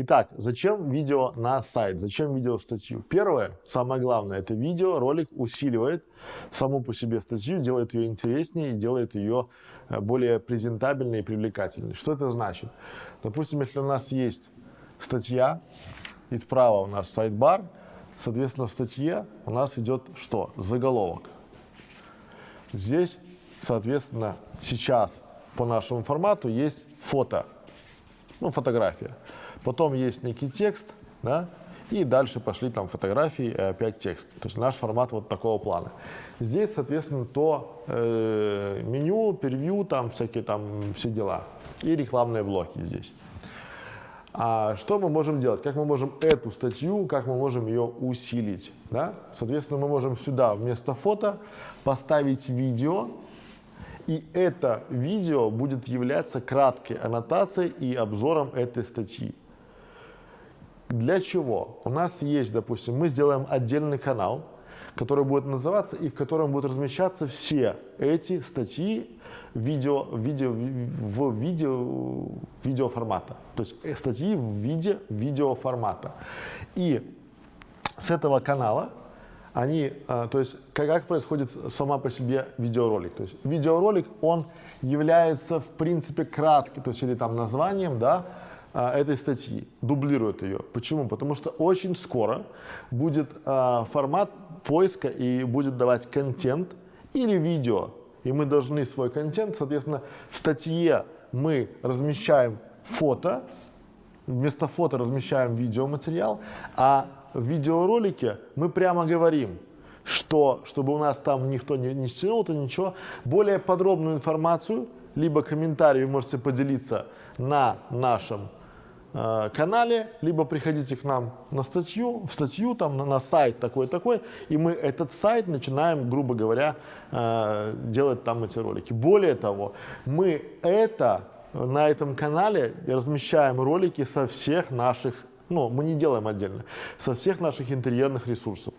Итак, зачем видео на сайт, зачем видео статью? Первое, самое главное, это видео, ролик усиливает саму по себе статью, делает ее интереснее и делает ее э, более презентабельной и привлекательной. Что это значит? Допустим, если у нас есть статья, и справа у нас сайт-бар, соответственно, в статье у нас идет что? Заголовок. Здесь, соответственно, сейчас по нашему формату есть фото, ну, фотография. Потом есть некий текст, да, и дальше пошли там фотографии и опять текст. То есть наш формат вот такого плана. Здесь, соответственно, то э, меню, превью, там всякие там все дела. И рекламные блоки здесь. А что мы можем делать? Как мы можем эту статью, как мы можем ее усилить? Да? Соответственно, мы можем сюда вместо фото поставить видео, и это видео будет являться краткой аннотацией и обзором этой статьи. Для чего? У нас есть, допустим, мы сделаем отдельный канал, который будет называться и в котором будут размещаться все эти статьи видео, видео, в видео, видеоформата. То есть э, статьи в виде видеоформата. И с этого канала они, э, то есть как происходит сама по себе видеоролик. То есть видеоролик, он является в принципе кратким, то есть или там названием, да, а, этой статьи, дублирует ее. Почему? Потому что очень скоро будет а, формат поиска и будет давать контент или видео. И мы должны свой контент, соответственно, в статье мы размещаем фото, вместо фото размещаем видеоматериал, а в видеоролике мы прямо говорим, что, чтобы у нас там никто не, не стянул, то ничего, более подробную информацию, либо комментарий вы можете поделиться на нашем канале, либо приходите к нам на статью, в статью, там на, на сайт такой-такой, и мы этот сайт начинаем, грубо говоря, э, делать там эти ролики. Более того, мы это на этом канале размещаем ролики со всех наших, ну, мы не делаем отдельно, со всех наших интерьерных ресурсов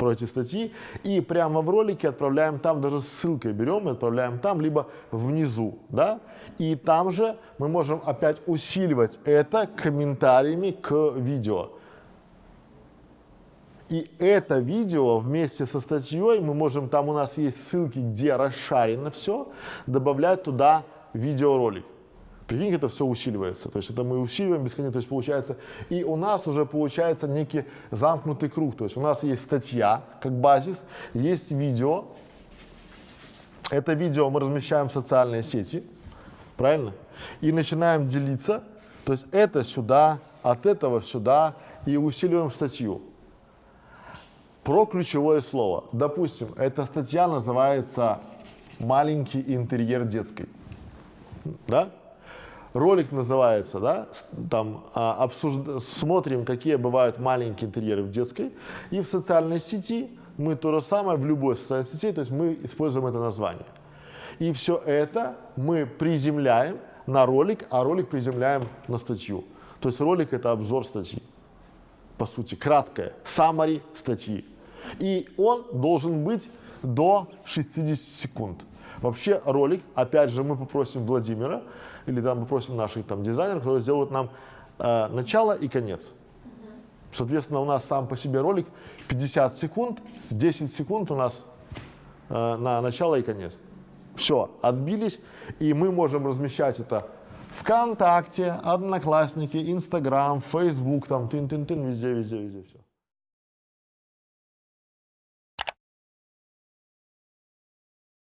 про эти статьи, и прямо в ролике отправляем там, даже ссылкой берем и отправляем там, либо внизу, да, и там же мы можем опять усиливать это комментариями к видео. И это видео вместе со статьей мы можем, там у нас есть ссылки, где расшарено все, добавлять туда видеоролик. Прикинь, это все усиливается. То есть это мы усиливаем бесконечно. То есть получается, и у нас уже получается некий замкнутый круг. То есть у нас есть статья как базис, есть видео. Это видео мы размещаем в социальные сети, правильно? И начинаем делиться. То есть это сюда, от этого сюда, и усиливаем статью. Про ключевое слово. Допустим, эта статья называется «Маленький интерьер детской». Да? Ролик называется, да, там а, обсужд... смотрим, какие бывают маленькие интерьеры в детской, и в социальной сети мы то же самое в любой социальной сети, то есть мы используем это название. И все это мы приземляем на ролик, а ролик приземляем на статью. То есть ролик это обзор статьи, по сути, краткое, summary статьи. И он должен быть до 60 секунд. Вообще ролик, опять же, мы попросим Владимира, или там попросим наших там дизайнеров, которые сделают нам э, начало и конец. Соответственно, у нас сам по себе ролик 50 секунд, 10 секунд у нас э, на начало и конец. Все, отбились, и мы можем размещать это ВКонтакте, Одноклассники, Инстаграм, Фейсбук, там, тын-тын-тын, везде, везде, везде, все.